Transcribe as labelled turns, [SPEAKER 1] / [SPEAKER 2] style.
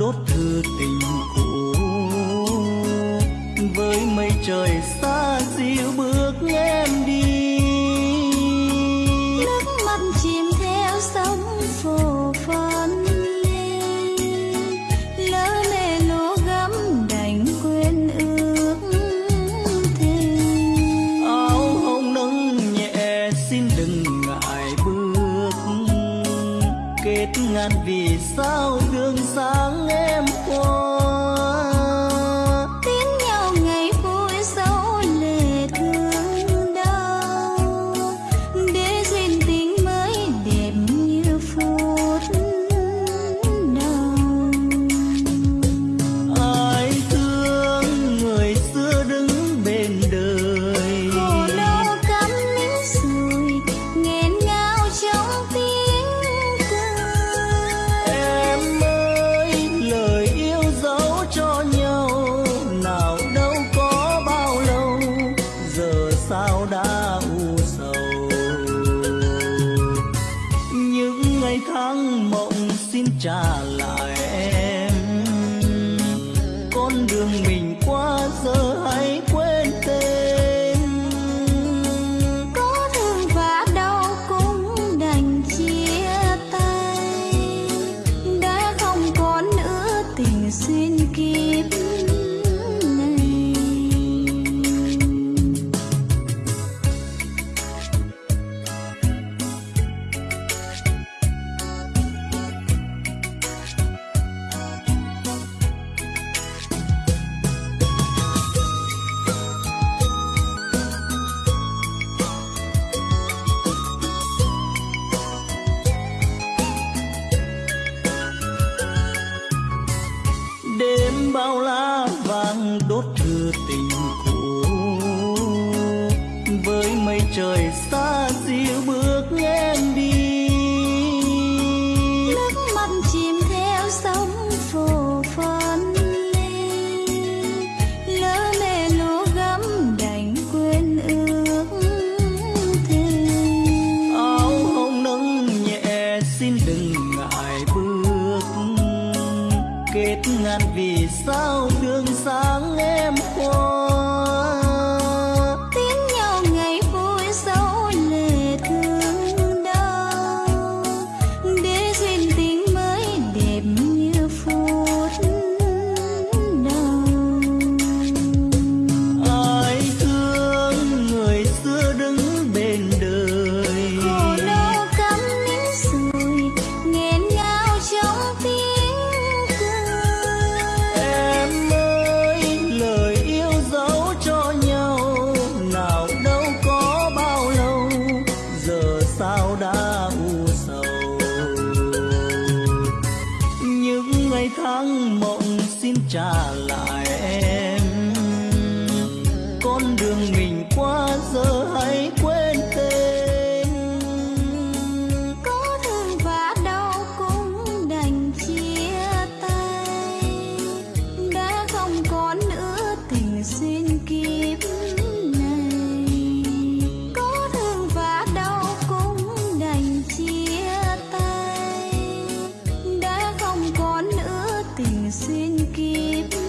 [SPEAKER 1] đốt thư tình. ngàn vì sao gương sáng em qua? চাল bao lá vàng đốt thư tình cũ. Với mây trời xa kết ngàn vì sao đường sáng em qua
[SPEAKER 2] áng mộng xin trả lại
[SPEAKER 1] em. Con đường mình qua giờ hay xin kiếp